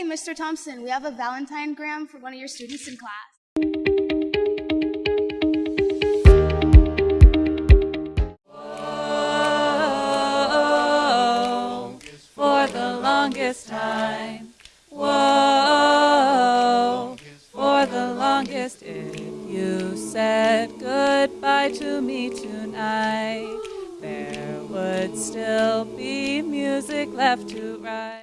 Hey, Mr. Thompson, we have a Valentine gram for one of your students in class. Whoa, for the longest time. Whoa, for the longest. If you said goodbye to me tonight, there would still be music left to write.